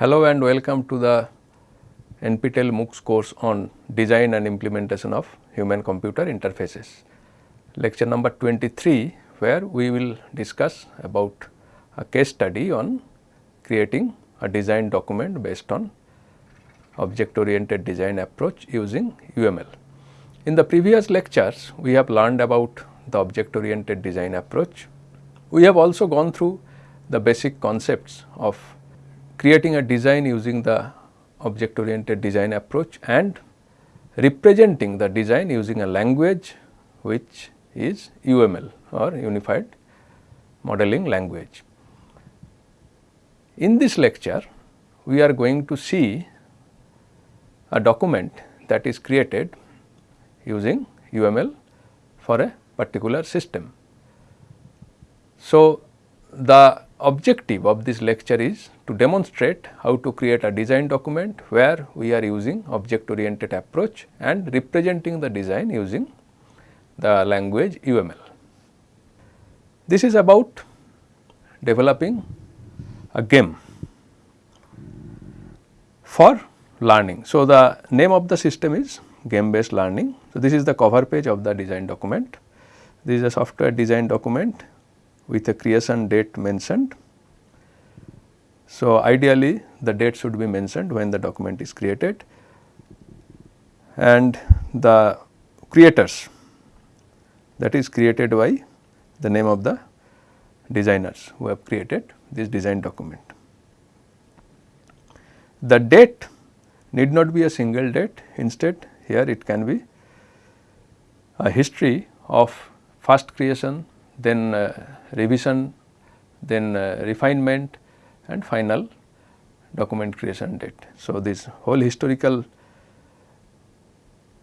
Hello and welcome to the NPTEL MOOCs course on design and implementation of human computer interfaces. Lecture number 23 where we will discuss about a case study on creating a design document based on object oriented design approach using UML. In the previous lectures we have learned about the object oriented design approach. We have also gone through the basic concepts of creating a design using the object oriented design approach and representing the design using a language which is UML or Unified Modeling Language. In this lecture, we are going to see a document that is created using UML for a particular system. So, the objective of this lecture is to demonstrate how to create a design document where we are using object oriented approach and representing the design using the language UML. This is about developing a game for learning. So, the name of the system is game based learning. So, this is the cover page of the design document. This is a software design document with a creation date mentioned. So, ideally the date should be mentioned when the document is created and the creators that is created by the name of the designers who have created this design document. The date need not be a single date instead here it can be a history of first creation then uh, revision, then uh, refinement and final document creation date. So, this whole historical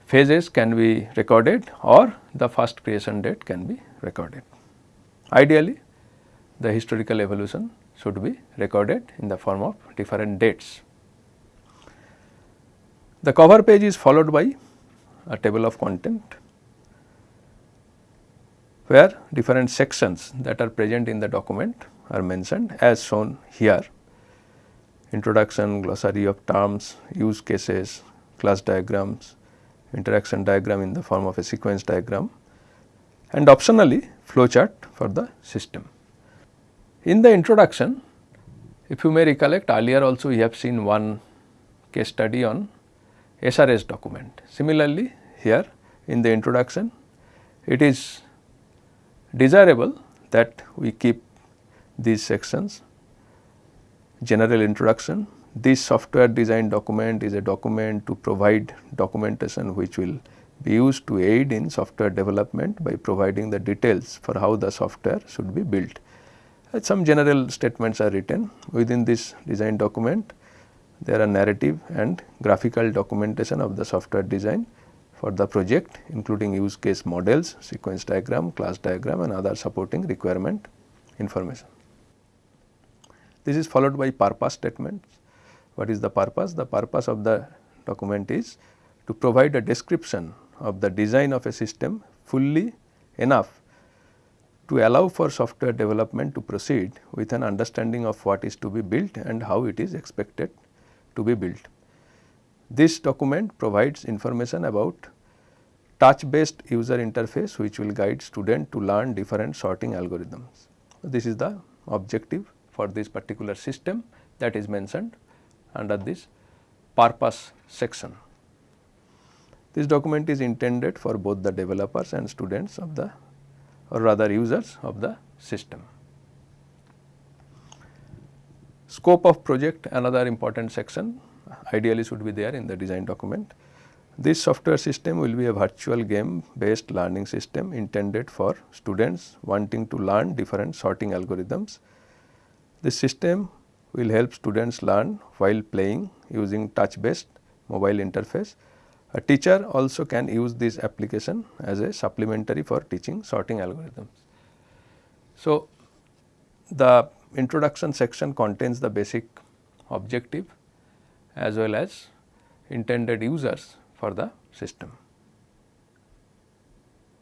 phases can be recorded or the first creation date can be recorded. Ideally, the historical evolution should be recorded in the form of different dates. The cover page is followed by a table of content where different sections that are present in the document are mentioned as shown here introduction, glossary of terms, use cases, class diagrams, interaction diagram in the form of a sequence diagram and optionally flowchart for the system. In the introduction, if you may recollect earlier also we have seen one case study on SRS document. Similarly, here in the introduction it is desirable that we keep these sections general introduction. This software design document is a document to provide documentation which will be used to aid in software development by providing the details for how the software should be built. Uh, some general statements are written within this design document. There are narrative and graphical documentation of the software design for the project including use case models, sequence diagram, class diagram and other supporting requirement information. This is followed by purpose statements. What is the purpose? The purpose of the document is to provide a description of the design of a system fully enough to allow for software development to proceed with an understanding of what is to be built and how it is expected to be built. This document provides information about touch based user interface which will guide student to learn different sorting algorithms. This is the objective for this particular system that is mentioned under this purpose section. This document is intended for both the developers and students of the or rather users of the system. Scope of project another important section ideally should be there in the design document. This software system will be a virtual game based learning system intended for students wanting to learn different sorting algorithms. This system will help students learn while playing using touch based mobile interface. A teacher also can use this application as a supplementary for teaching sorting algorithms. So, the introduction section contains the basic objective as well as intended users for the system.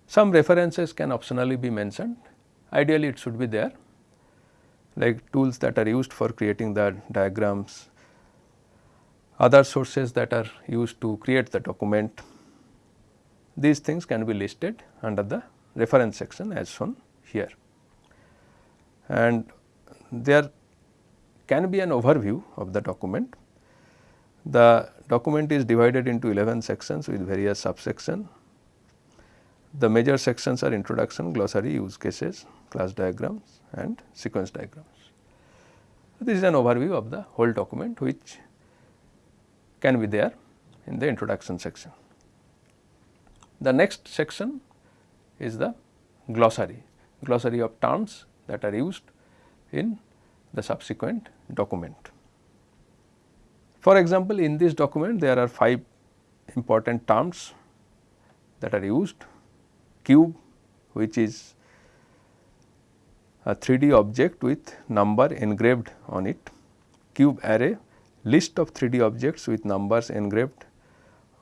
Some references can optionally be mentioned, ideally it should be there like tools that are used for creating the diagrams, other sources that are used to create the document. These things can be listed under the reference section as shown here. And there can be an overview of the document. The document is divided into 11 sections with various subsections. The major sections are introduction, glossary, use cases, class diagrams and sequence diagrams. This is an overview of the whole document which can be there in the introduction section. The next section is the glossary, glossary of terms that are used in the subsequent document. For example, in this document there are 5 important terms that are used. Cube which is a 3D object with number engraved on it, cube array list of 3D objects with numbers engraved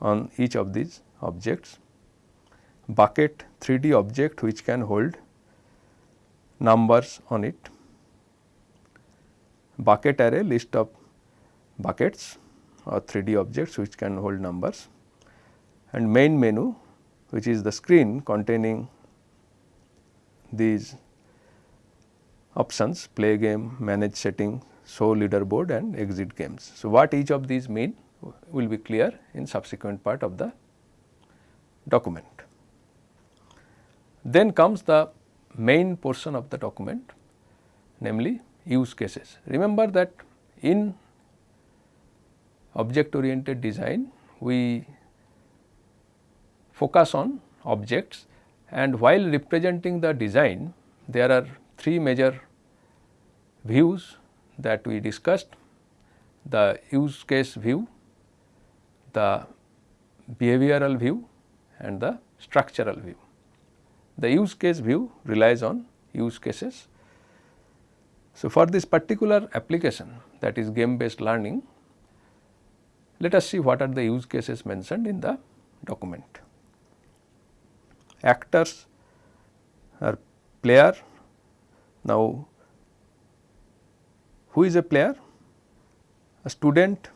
on each of these objects, bucket 3D object which can hold numbers on it, bucket array list of buckets or 3D objects which can hold numbers and main menu which is the screen containing these options play game, manage setting, show leaderboard and exit games. So, what each of these mean will be clear in subsequent part of the document. Then comes the main portion of the document namely use cases. Remember that in object oriented design we focus on objects and while representing the design there are three major views that we discussed the use case view, the behavioral view and the structural view. The use case view relies on use cases. So, for this particular application that is game based learning, let us see what are the use cases mentioned in the document. Actors are player. Now, who is a player? A student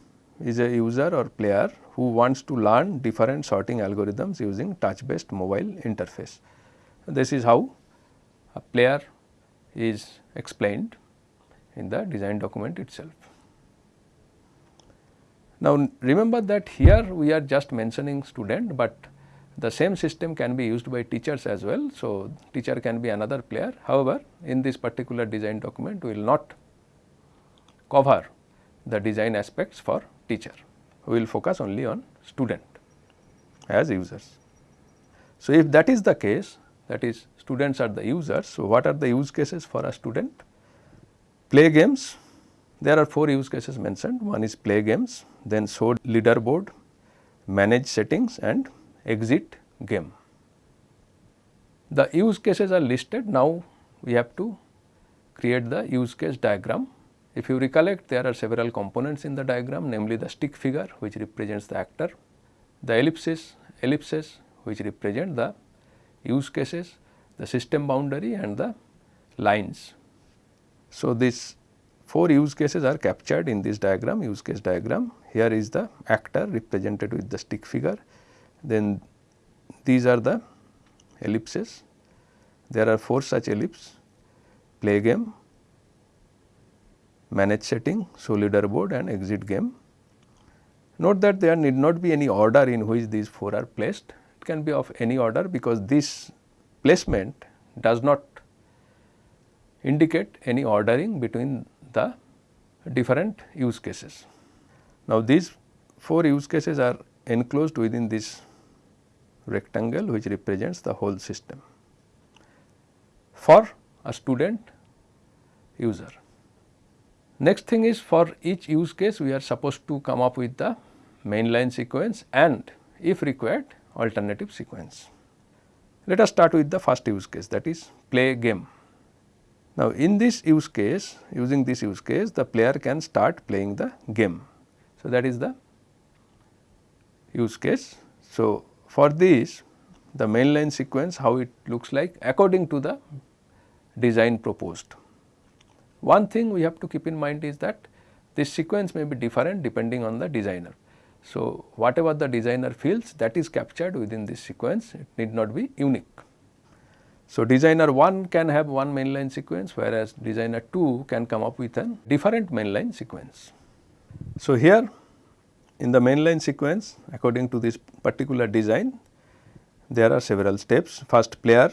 is a user or player who wants to learn different sorting algorithms using touch based mobile interface. This is how a player is explained in the design document itself. Now, remember that here we are just mentioning student, but the same system can be used by teachers as well. So, teacher can be another player. However, in this particular design document we will not cover the design aspects for teacher. We will focus only on student as users. So, if that is the case that is students are the users. So, what are the use cases for a student? Play games, there are 4 use cases mentioned. One is play games, then show leaderboard, manage settings and exit game. The use cases are listed. Now, we have to create the use case diagram. If you recollect there are several components in the diagram namely the stick figure which represents the actor, the ellipses, ellipses which represent the use cases, the system boundary and the lines. So, these 4 use cases are captured in this diagram use case diagram. Here is the actor represented with the stick figure. Then these are the ellipses. There are 4 such ellipse play game, manage setting, show leaderboard and exit game. Note that there need not be any order in which these 4 are placed it can be of any order because this placement does not indicate any ordering between the different use cases. Now, these 4 use cases are enclosed within this rectangle which represents the whole system for a student user. Next thing is for each use case we are supposed to come up with the mainline sequence and if required alternative sequence. Let us start with the first use case that is play game. Now, in this use case using this use case the player can start playing the game. So, that is the use case. So, for this the mainline sequence how it looks like according to the design proposed. One thing we have to keep in mind is that this sequence may be different depending on the designer. So, whatever the designer feels that is captured within this sequence it need not be unique. So, designer 1 can have one mainline sequence whereas designer 2 can come up with a different mainline sequence. So, here in the mainline sequence according to this particular design there are several steps. First player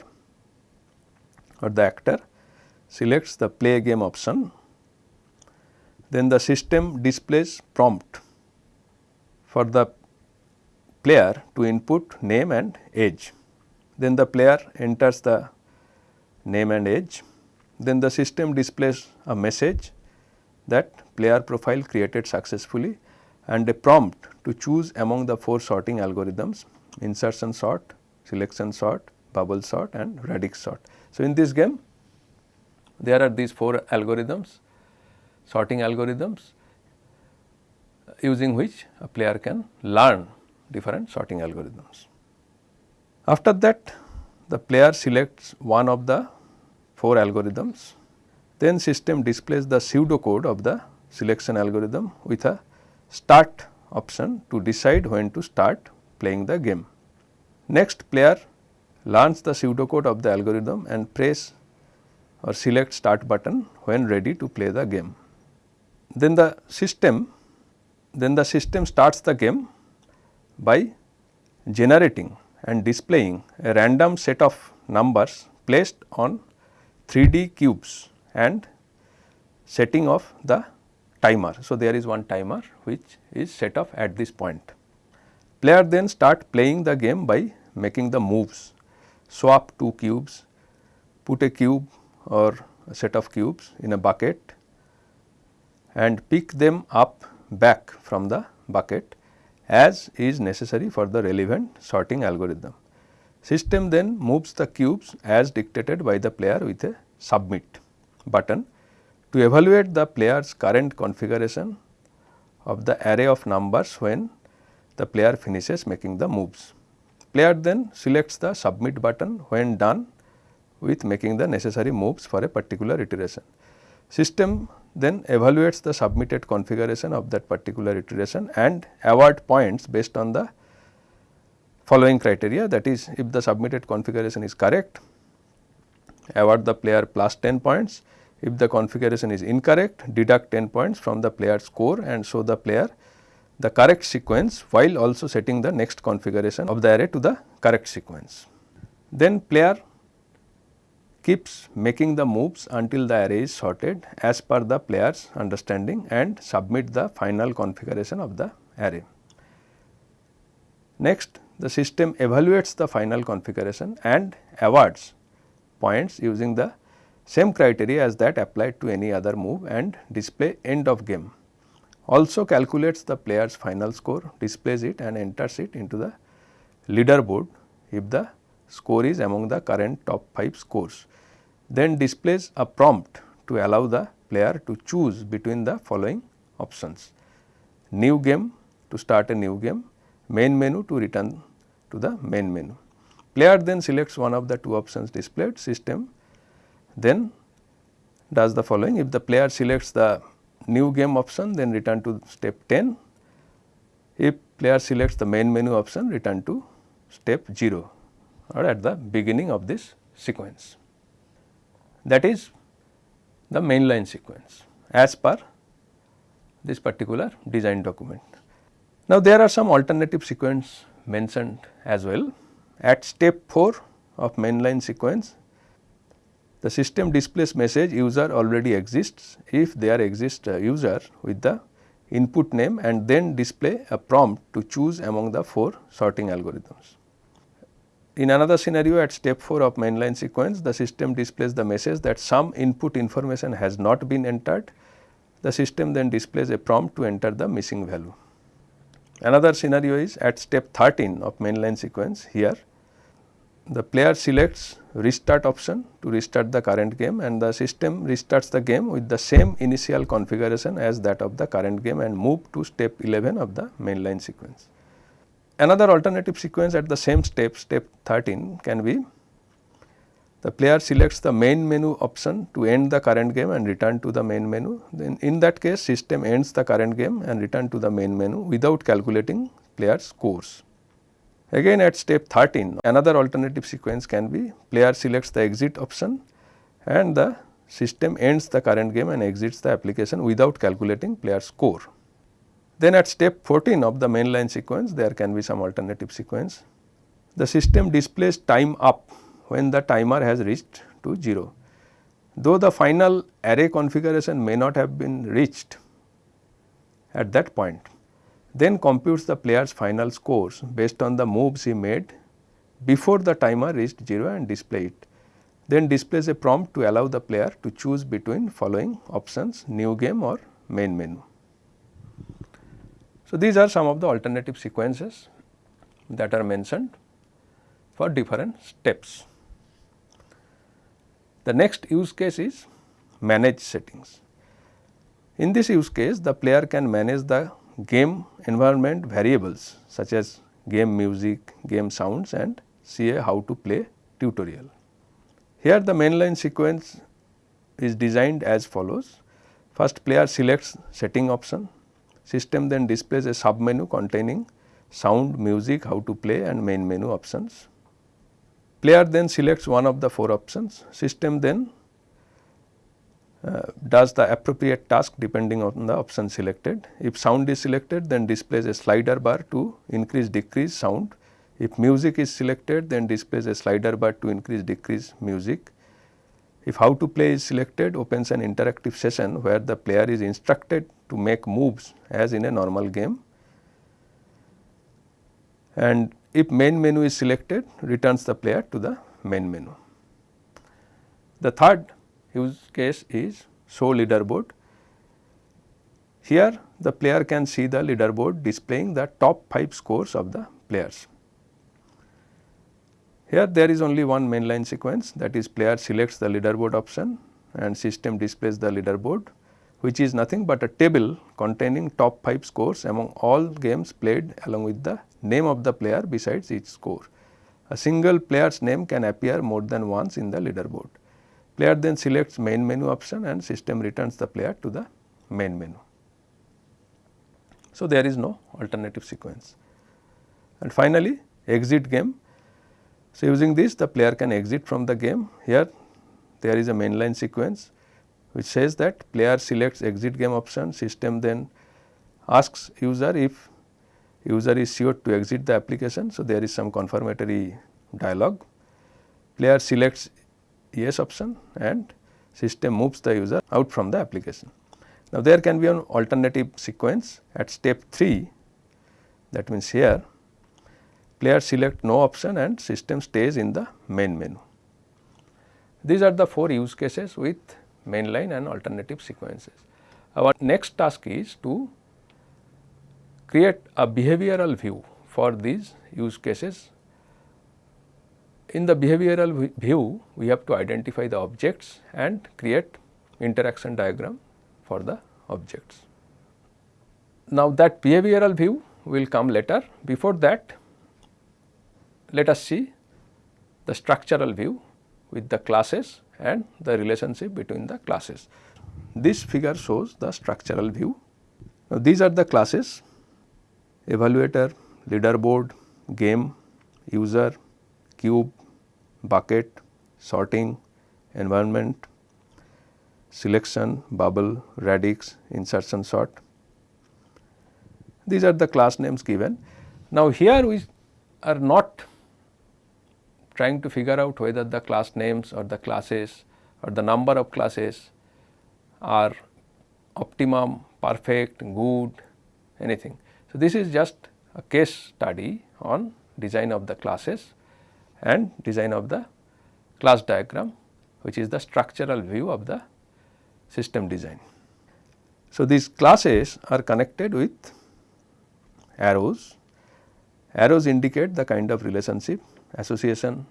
or the actor selects the play game option, then the system displays prompt for the player to input name and age. Then the player enters the name and age. Then the system displays a message that player profile created successfully and a prompt to choose among the four sorting algorithms insertion sort, selection sort, bubble sort and radix sort. So, in this game there are these four algorithms sorting algorithms using which a player can learn different sorting algorithms. After that the player selects one of the four algorithms then system displays the pseudo code of the selection algorithm with a start option to decide when to start playing the game. Next player learns the pseudocode of the algorithm and press or select start button when ready to play the game. Then the system then the system starts the game by generating and displaying a random set of numbers placed on 3D cubes and setting of the timer. So, there is one timer which is set off at this point. Player then start playing the game by making the moves, swap two cubes, put a cube or a set of cubes in a bucket and pick them up back from the bucket as is necessary for the relevant sorting algorithm. System then moves the cubes as dictated by the player with a submit button to evaluate the player's current configuration of the array of numbers when the player finishes making the moves. Player then selects the submit button when done with making the necessary moves for a particular iteration. System then evaluates the submitted configuration of that particular iteration and award points based on the following criteria that is if the submitted configuration is correct award the player plus 10 points if the configuration is incorrect deduct 10 points from the player score and show the player the correct sequence while also setting the next configuration of the array to the correct sequence. Then player keeps making the moves until the array is sorted as per the player's understanding and submit the final configuration of the array. Next the system evaluates the final configuration and awards points using the same criteria as that applied to any other move and display end of game. Also calculates the player's final score, displays it and enters it into the leaderboard if the score is among the current top 5 scores then displays a prompt to allow the player to choose between the following options. New game to start a new game, main menu to return to the main menu. Player then selects one of the two options displayed, system then does the following. If the player selects the new game option then return to step 10. If player selects the main menu option return to step 0 or at the beginning of this sequence that is the mainline sequence as per this particular design document. Now, there are some alternative sequence mentioned as well. At step 4 of mainline sequence, the system displays message user already exists if there exists a user with the input name and then display a prompt to choose among the 4 sorting algorithms. In another scenario at step 4 of mainline sequence, the system displays the message that some input information has not been entered. The system then displays a prompt to enter the missing value. Another scenario is at step 13 of mainline sequence here, the player selects restart option to restart the current game and the system restarts the game with the same initial configuration as that of the current game and move to step 11 of the mainline sequence. Another alternative sequence at the same step, step 13 can be the player selects the main menu option to end the current game and return to the main menu. Then in that case system ends the current game and return to the main menu without calculating player scores. Again at step 13 another alternative sequence can be player selects the exit option and the system ends the current game and exits the application without calculating player score. Then at step 14 of the mainline sequence there can be some alternative sequence. The system displays time up when the timer has reached to 0. Though the final array configuration may not have been reached at that point, then computes the player's final scores based on the moves he made before the timer reached 0 and display it. Then displays a prompt to allow the player to choose between following options new game or main menu. So, these are some of the alternative sequences that are mentioned for different steps. The next use case is manage settings. In this use case the player can manage the game environment variables such as game music, game sounds and see a how to play tutorial. Here the mainline sequence is designed as follows. First player selects setting option, system then displays a sub menu containing sound, music, how to play and main menu options. Player then selects one of the four options, system then uh, does the appropriate task depending on the option selected. If sound is selected then displays a slider bar to increase decrease sound. If music is selected then displays a slider bar to increase decrease music. If how to play is selected opens an interactive session where the player is instructed to make moves as in a normal game and if main menu is selected returns the player to the main menu. The third use case is show leaderboard. Here the player can see the leaderboard displaying the top 5 scores of the players. Here there is only one mainline sequence that is player selects the leaderboard option and system displays the leaderboard which is nothing but a table containing top 5 scores among all games played along with the name of the player besides each score. A single player's name can appear more than once in the leaderboard. Player then selects main menu option and system returns the player to the main menu. So, there is no alternative sequence. And finally, exit game. So, using this the player can exit from the game. Here there is a mainline sequence which says that player selects exit game option, system then asks user if user is sure to exit the application. So, there is some confirmatory dialog. Player selects yes option and system moves the user out from the application. Now, there can be an alternative sequence at step 3 that means here player select no option and system stays in the main menu. These are the four use cases with mainline and alternative sequences. Our next task is to create a behavioral view for these use cases. In the behavioral view, we have to identify the objects and create interaction diagram for the objects. Now, that behavioral view will come later. Before that, let us see the structural view with the classes and the relationship between the classes. This figure shows the structural view. Now, these are the classes evaluator, leaderboard, game, user, cube, bucket, sorting, environment, selection, bubble, radix, insertion sort. These are the class names given. Now, here we are not trying to figure out whether the class names or the classes or the number of classes are optimum, perfect, good, anything. So, this is just a case study on design of the classes and design of the class diagram which is the structural view of the system design. So, these classes are connected with arrows. Arrows indicate the kind of relationship, association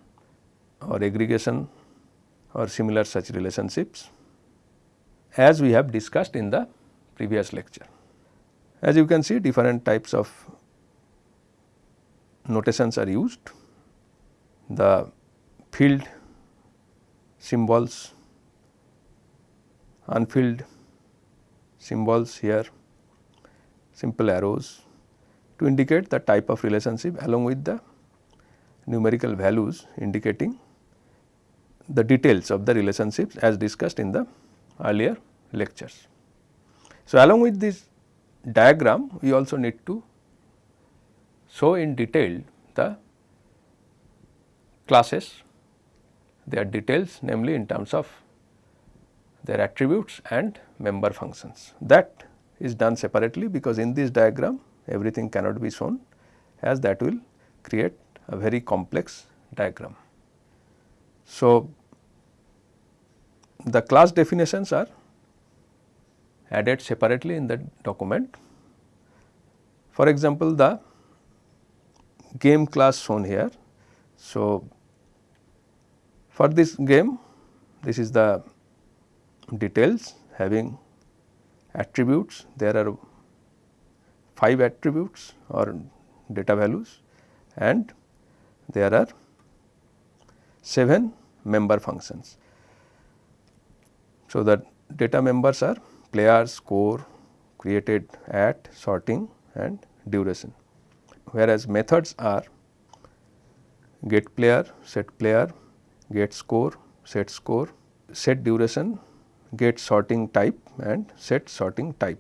or aggregation or similar such relationships as we have discussed in the previous lecture. As you can see different types of notations are used. The field symbols, unfilled symbols here, simple arrows to indicate the type of relationship along with the numerical values indicating the details of the relationships as discussed in the earlier lectures. So, along with this diagram we also need to show in detail the classes their details namely in terms of their attributes and member functions. That is done separately because in this diagram everything cannot be shown as that will create a very complex diagram. So, the class definitions are added separately in the document. For example, the game class shown here. So, for this game this is the details having attributes there are 5 attributes or data values and there are 7 member functions. So, the data members are player, score, created at, sorting and duration. Whereas, methods are get player, set player, get score, set score, set duration, get sorting type and set sorting type.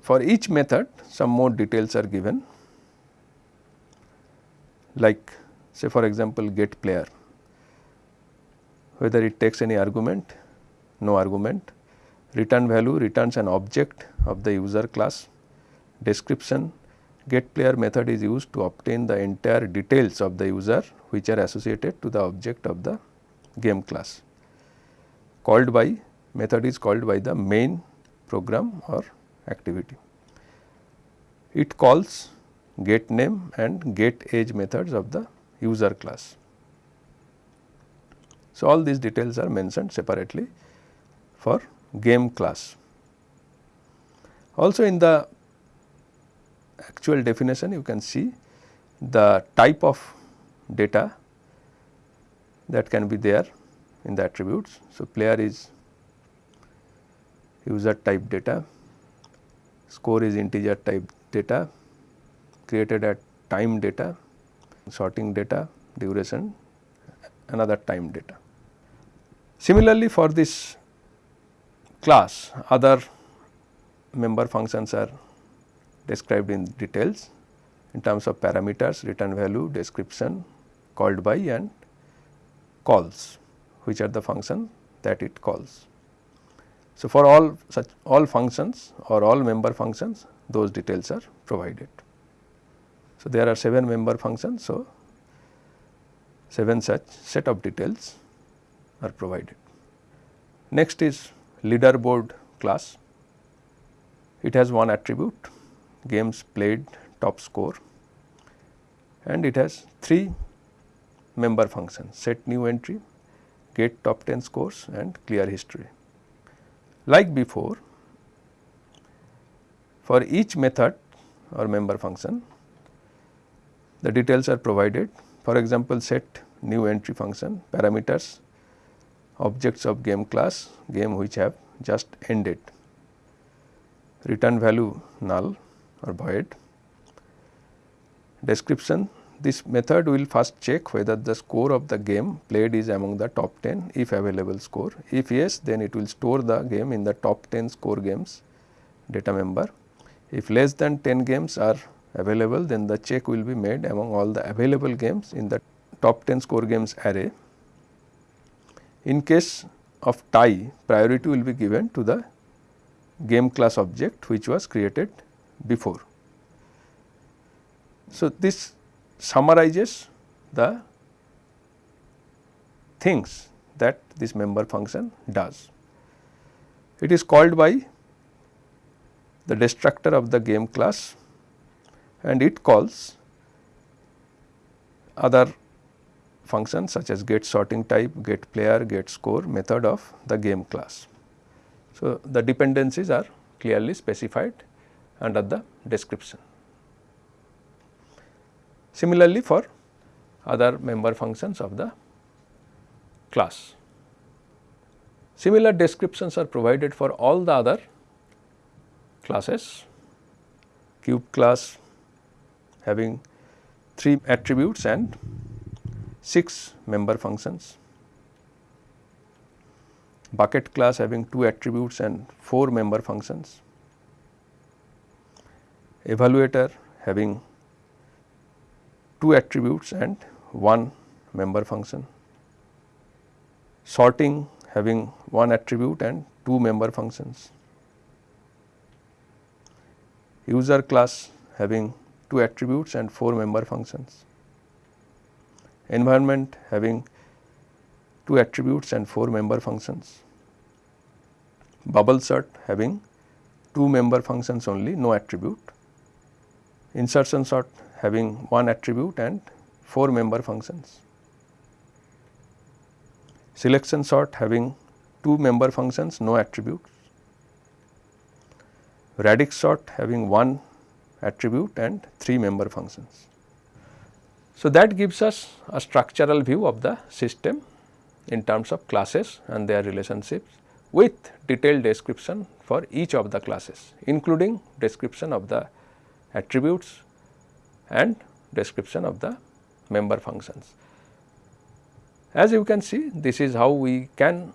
For each method some more details are given like say for example, get player whether it takes any argument, no argument, return value returns an object of the user class, description get player method is used to obtain the entire details of the user which are associated to the object of the game class. Called by method is called by the main program or activity. It calls get name and get age methods of the user class. So, all these details are mentioned separately for game class. Also in the actual definition you can see the type of data that can be there in the attributes. So, player is user type data, score is integer type data, created at time data, sorting data, duration, another time data. Similarly, for this class other member functions are described in details in terms of parameters, return value, description, called by and calls which are the function that it calls. So, for all such all functions or all member functions those details are provided. So, there are 7 member functions. So, 7 such set of details are provided. Next is leaderboard class. It has one attribute games played top score and it has 3 member functions set new entry, get top 10 scores and clear history. Like before for each method or member function the details are provided. For example set new entry function parameters objects of game class game which have just ended. Return value null or void. Description. This method will first check whether the score of the game played is among the top 10 if available score. If yes then it will store the game in the top 10 score games data member. If less than 10 games are available then the check will be made among all the available games in the top 10 score games array in case of tie priority will be given to the game class object which was created before. So, this summarizes the things that this member function does. It is called by the destructor of the game class and it calls other functions such as get sorting type, get player, get score method of the game class. So, the dependencies are clearly specified under the description. Similarly, for other member functions of the class. Similar descriptions are provided for all the other classes cube class having 3 attributes and 6 member functions, bucket class having 2 attributes and 4 member functions, evaluator having 2 attributes and 1 member function, sorting having 1 attribute and 2 member functions, user class having 2 attributes and 4 member functions, environment having 2 attributes and 4 member functions, bubble sort having 2 member functions only no attribute, insertion sort having 1 attribute and 4 member functions, selection sort having 2 member functions no attributes, radix sort having 1 attribute and 3 member functions. So, that gives us a structural view of the system in terms of classes and their relationships with detailed description for each of the classes including description of the attributes and description of the member functions. As you can see this is how we can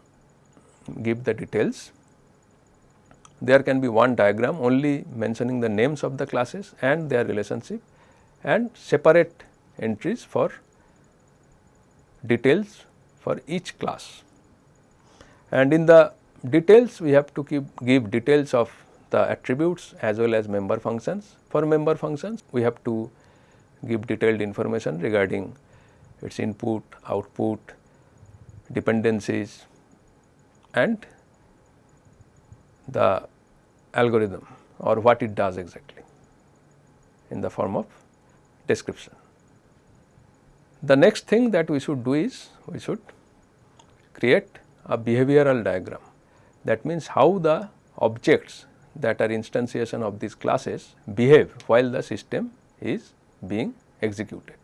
give the details there can be one diagram only mentioning the names of the classes and their relationship and separate entries for details for each class. And in the details we have to keep give details of the attributes as well as member functions. For member functions we have to give detailed information regarding its input, output, dependencies and the algorithm or what it does exactly in the form of description. The next thing that we should do is we should create a behavioral diagram that means how the objects that are instantiation of these classes behave while the system is being executed.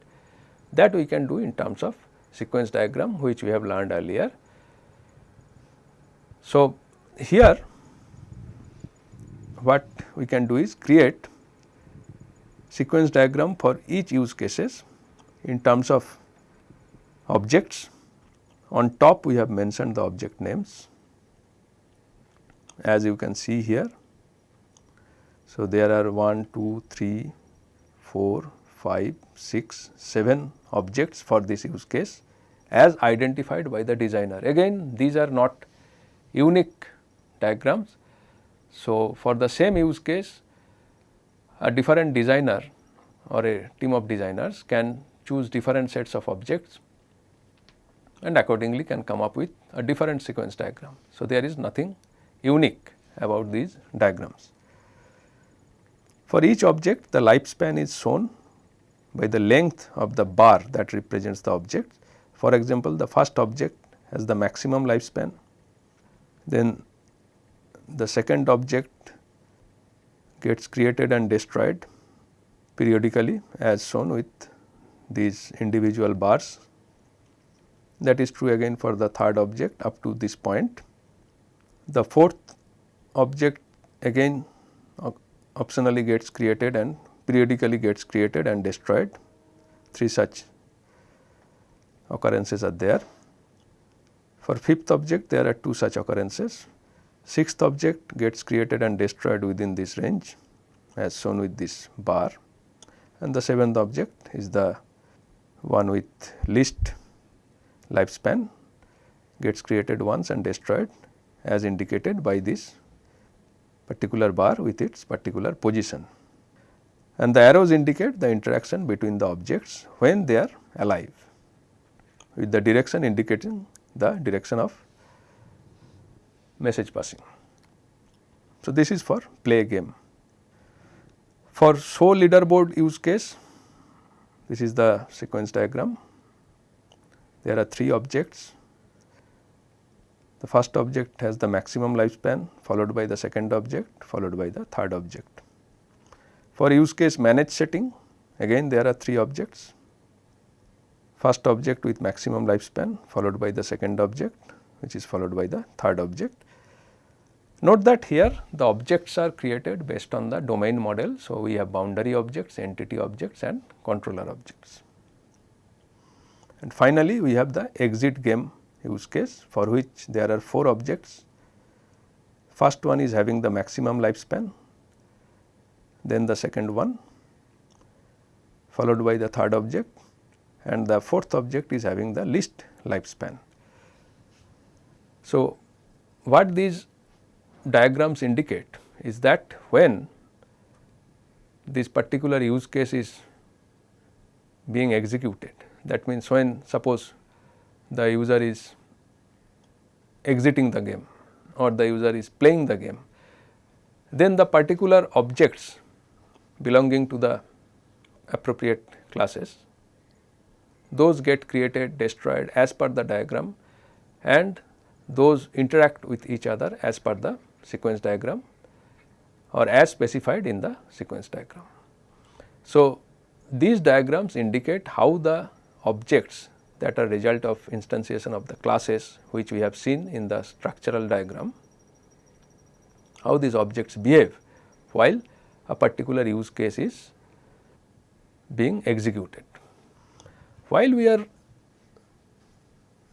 That we can do in terms of sequence diagram which we have learned earlier. So, here what we can do is create sequence diagram for each use cases in terms of objects. On top we have mentioned the object names as you can see here. So, there are 1, 2, 3, 4, 5, 6, 7 objects for this use case as identified by the designer. Again these are not unique diagrams, so, for the same use case a different designer or a team of designers can choose different sets of objects and accordingly can come up with a different sequence diagram. So, there is nothing unique about these diagrams. For each object the lifespan is shown by the length of the bar that represents the object. For example, the first object has the maximum lifespan, then the second object gets created and destroyed periodically as shown with these individual bars. That is true again for the third object up to this point. The fourth object again optionally gets created and periodically gets created and destroyed. Three such occurrences are there. For fifth object there are two such occurrences Sixth object gets created and destroyed within this range as shown with this bar and the seventh object is the one with least lifespan gets created once and destroyed as indicated by this particular bar with its particular position. And the arrows indicate the interaction between the objects when they are alive with the direction indicating the direction of message passing. So, this is for play game. For show leaderboard use case, this is the sequence diagram. There are three objects. The first object has the maximum lifespan followed by the second object followed by the third object. For use case manage setting again there are three objects. first object with maximum lifespan followed by the second object which is followed by the third object. Note that here the objects are created based on the domain model. So, we have boundary objects, entity objects and controller objects. And finally, we have the exit game use case for which there are 4 objects. First one is having the maximum lifespan, then the second one followed by the third object and the fourth object is having the least lifespan. So, what these diagrams indicate is that when this particular use case is being executed that means when suppose the user is exiting the game or the user is playing the game then the particular objects belonging to the appropriate classes those get created destroyed as per the diagram and those interact with each other as per the sequence diagram or as specified in the sequence diagram. So, these diagrams indicate how the objects that are result of instantiation of the classes which we have seen in the structural diagram, how these objects behave while a particular use case is being executed. While we are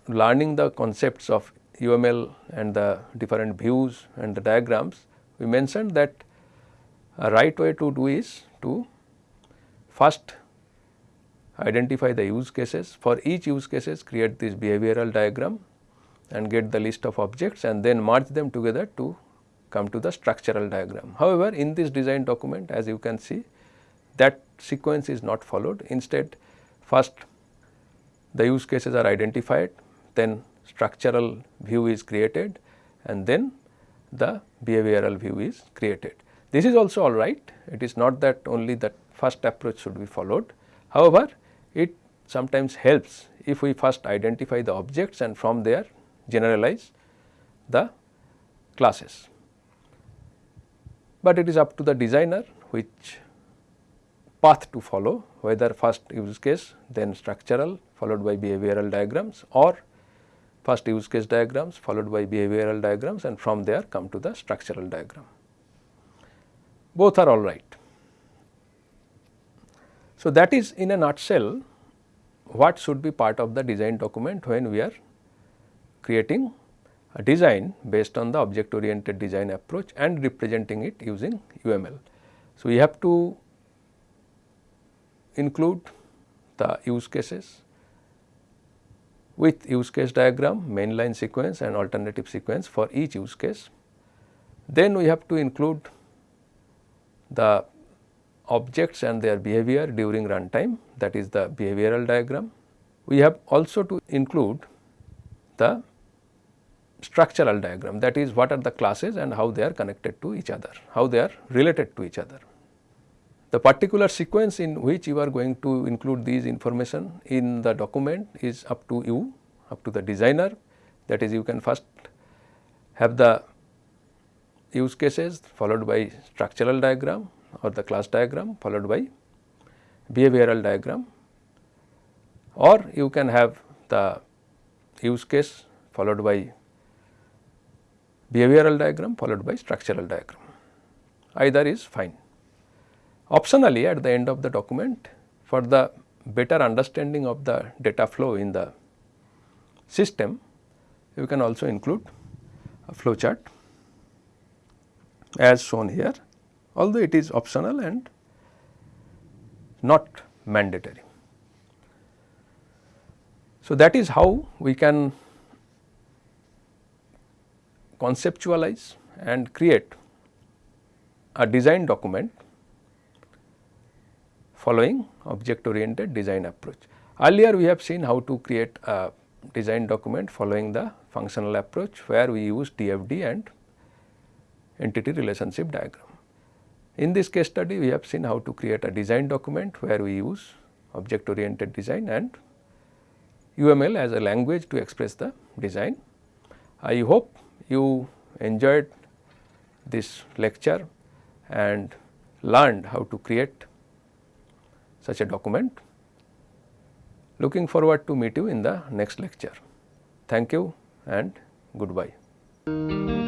learning the concepts of UML and the different views and the diagrams, we mentioned that a right way to do is to first identify the use cases. For each use cases create this behavioral diagram and get the list of objects and then merge them together to come to the structural diagram. However, in this design document as you can see that sequence is not followed. Instead, first the use cases are identified, then structural view is created and then the behavioral view is created. This is also all right, it is not that only the first approach should be followed. However, it sometimes helps if we first identify the objects and from there generalize the classes. But it is up to the designer which path to follow whether first use case then structural followed by behavioral diagrams or first use case diagrams followed by behavioral diagrams and from there come to the structural diagram. Both are all right. So, that is in a nutshell what should be part of the design document when we are creating a design based on the object oriented design approach and representing it using UML. So, we have to include the use cases, with use case diagram, mainline sequence and alternative sequence for each use case. Then we have to include the objects and their behavior during runtime that is the behavioral diagram. We have also to include the structural diagram that is what are the classes and how they are connected to each other, how they are related to each other. The particular sequence in which you are going to include these information in the document is up to you, up to the designer. That is you can first have the use cases followed by structural diagram or the class diagram followed by behavioral diagram. Or you can have the use case followed by behavioral diagram followed by structural diagram. Either is fine. Optionally at the end of the document for the better understanding of the data flow in the system, you can also include a flow chart as shown here, although it is optional and not mandatory. So, that is how we can conceptualize and create a design document following object oriented design approach. Earlier we have seen how to create a design document following the functional approach where we use DFD and entity relationship diagram. In this case study we have seen how to create a design document where we use object oriented design and UML as a language to express the design. I hope you enjoyed this lecture and learned how to create such a document. Looking forward to meet you in the next lecture. Thank you and goodbye.